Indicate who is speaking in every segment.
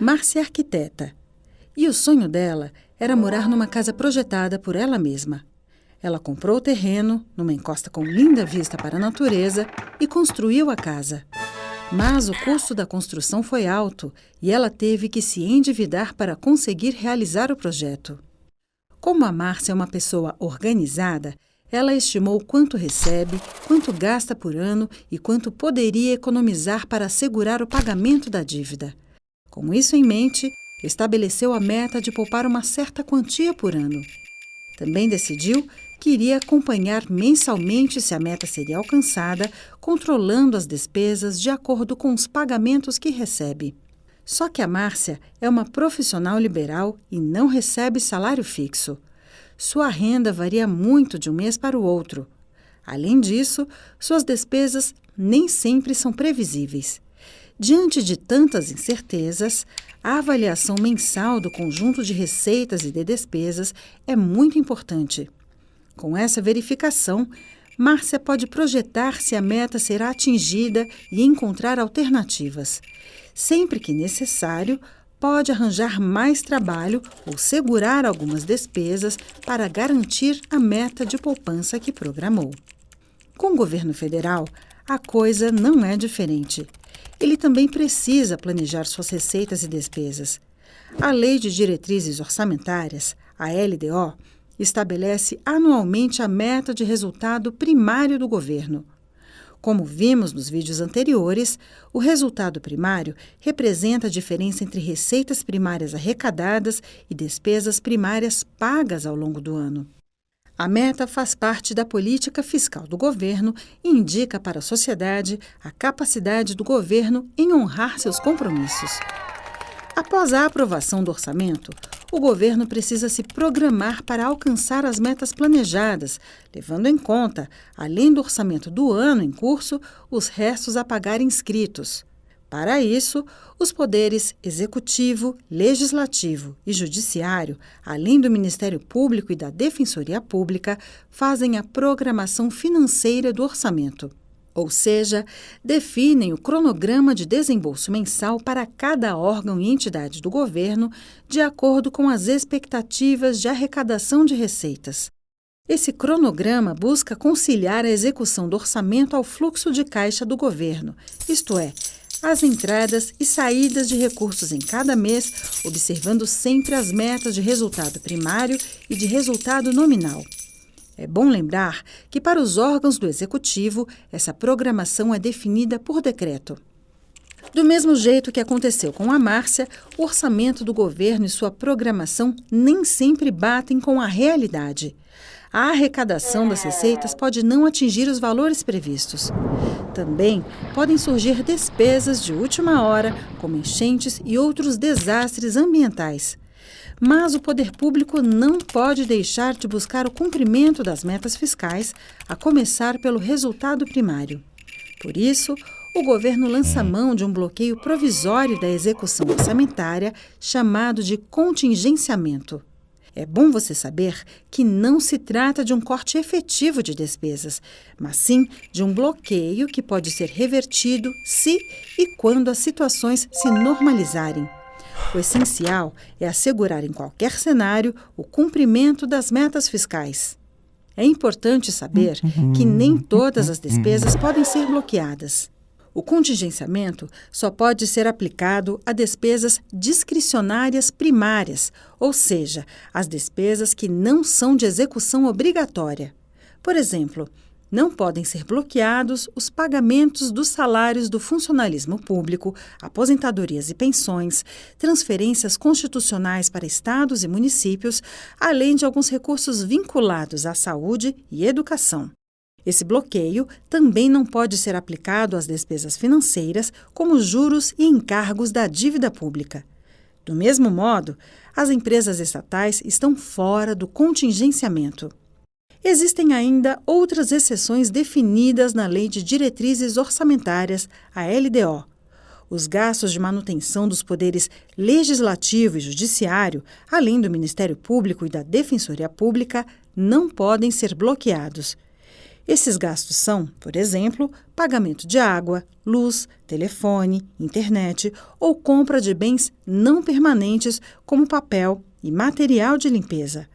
Speaker 1: Márcia é arquiteta. E o sonho dela era morar numa casa projetada por ela mesma. Ela comprou o terreno, numa encosta com linda vista para a natureza, e construiu a casa. Mas o custo da construção foi alto e ela teve que se endividar para conseguir realizar o projeto. Como a Márcia é uma pessoa organizada, ela estimou quanto recebe, quanto gasta por ano e quanto poderia economizar para assegurar o pagamento da dívida. Com isso em mente, estabeleceu a meta de poupar uma certa quantia por ano. Também decidiu que iria acompanhar mensalmente se a meta seria alcançada, controlando as despesas de acordo com os pagamentos que recebe. Só que a Márcia é uma profissional liberal e não recebe salário fixo. Sua renda varia muito de um mês para o outro. Além disso, suas despesas nem sempre são previsíveis. Diante de tantas incertezas, a avaliação mensal do conjunto de receitas e de despesas é muito importante. Com essa verificação, Márcia pode projetar se a meta será atingida e encontrar alternativas. Sempre que necessário, pode arranjar mais trabalho ou segurar algumas despesas para garantir a meta de poupança que programou. Com o governo federal, a coisa não é diferente. Ele também precisa planejar suas receitas e despesas. A Lei de Diretrizes Orçamentárias, a LDO, estabelece anualmente a meta de resultado primário do governo. Como vimos nos vídeos anteriores, o resultado primário representa a diferença entre receitas primárias arrecadadas e despesas primárias pagas ao longo do ano. A meta faz parte da política fiscal do governo e indica para a sociedade a capacidade do governo em honrar seus compromissos. Após a aprovação do orçamento, o governo precisa se programar para alcançar as metas planejadas, levando em conta, além do orçamento do ano em curso, os restos a pagar inscritos. Para isso, os poderes executivo, legislativo e judiciário, além do Ministério Público e da Defensoria Pública, fazem a programação financeira do orçamento ou seja, definem o cronograma de desembolso mensal para cada órgão e entidade do governo de acordo com as expectativas de arrecadação de receitas. Esse cronograma busca conciliar a execução do orçamento ao fluxo de caixa do governo, isto é, as entradas e saídas de recursos em cada mês, observando sempre as metas de resultado primário e de resultado nominal. É bom lembrar que, para os órgãos do Executivo, essa programação é definida por decreto. Do mesmo jeito que aconteceu com a Márcia, o orçamento do governo e sua programação nem sempre batem com a realidade. A arrecadação das receitas pode não atingir os valores previstos. Também podem surgir despesas de última hora, como enchentes e outros desastres ambientais. Mas o poder público não pode deixar de buscar o cumprimento das metas fiscais, a começar pelo resultado primário. Por isso, o governo lança mão de um bloqueio provisório da execução orçamentária, chamado de contingenciamento. É bom você saber que não se trata de um corte efetivo de despesas, mas sim de um bloqueio que pode ser revertido se e quando as situações se normalizarem. O essencial é assegurar em qualquer cenário o cumprimento das metas fiscais. É importante saber que nem todas as despesas podem ser bloqueadas. O contingenciamento só pode ser aplicado a despesas discricionárias primárias, ou seja, as despesas que não são de execução obrigatória. Por exemplo, não podem ser bloqueados os pagamentos dos salários do funcionalismo público, aposentadorias e pensões, transferências constitucionais para estados e municípios, além de alguns recursos vinculados à saúde e educação. Esse bloqueio também não pode ser aplicado às despesas financeiras, como juros e encargos da dívida pública. Do mesmo modo, as empresas estatais estão fora do contingenciamento. Existem ainda outras exceções definidas na Lei de Diretrizes Orçamentárias, a LDO. Os gastos de manutenção dos poderes legislativo e judiciário, além do Ministério Público e da Defensoria Pública, não podem ser bloqueados. Esses gastos são, por exemplo, pagamento de água, luz, telefone, internet ou compra de bens não permanentes como papel e material de limpeza.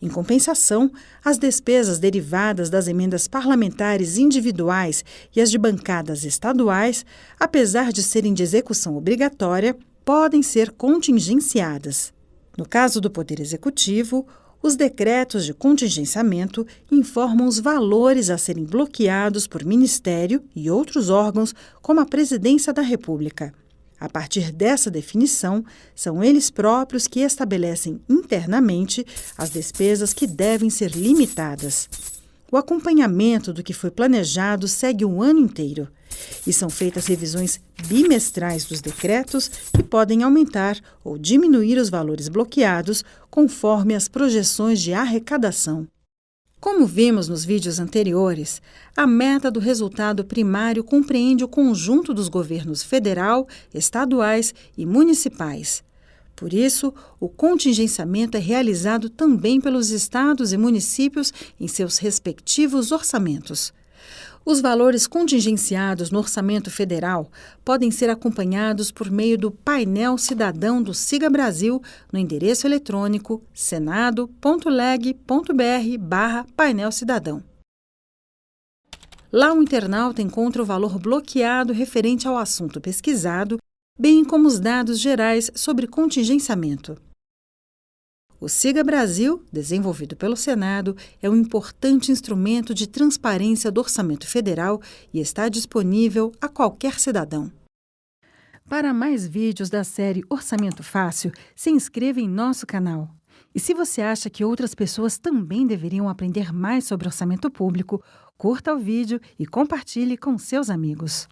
Speaker 1: Em compensação, as despesas derivadas das emendas parlamentares individuais e as de bancadas estaduais, apesar de serem de execução obrigatória, podem ser contingenciadas. No caso do Poder Executivo, os decretos de contingenciamento informam os valores a serem bloqueados por Ministério e outros órgãos, como a Presidência da República. A partir dessa definição, são eles próprios que estabelecem internamente as despesas que devem ser limitadas. O acompanhamento do que foi planejado segue o ano inteiro e são feitas revisões bimestrais dos decretos que podem aumentar ou diminuir os valores bloqueados conforme as projeções de arrecadação. Como vimos nos vídeos anteriores, a meta do resultado primário compreende o conjunto dos governos federal, estaduais e municipais. Por isso, o contingenciamento é realizado também pelos estados e municípios em seus respectivos orçamentos. Os valores contingenciados no orçamento federal podem ser acompanhados por meio do painel cidadão do Siga Brasil no endereço eletrônico senado.leg.br painel cidadão. Lá o internauta encontra o valor bloqueado referente ao assunto pesquisado bem como os dados gerais sobre contingenciamento. O Siga Brasil, desenvolvido pelo Senado, é um importante instrumento de transparência do orçamento federal e está disponível a qualquer cidadão. Para mais vídeos da série Orçamento Fácil, se inscreva em nosso canal. E se você acha que outras pessoas também deveriam aprender mais sobre orçamento público, curta o vídeo e compartilhe com seus amigos.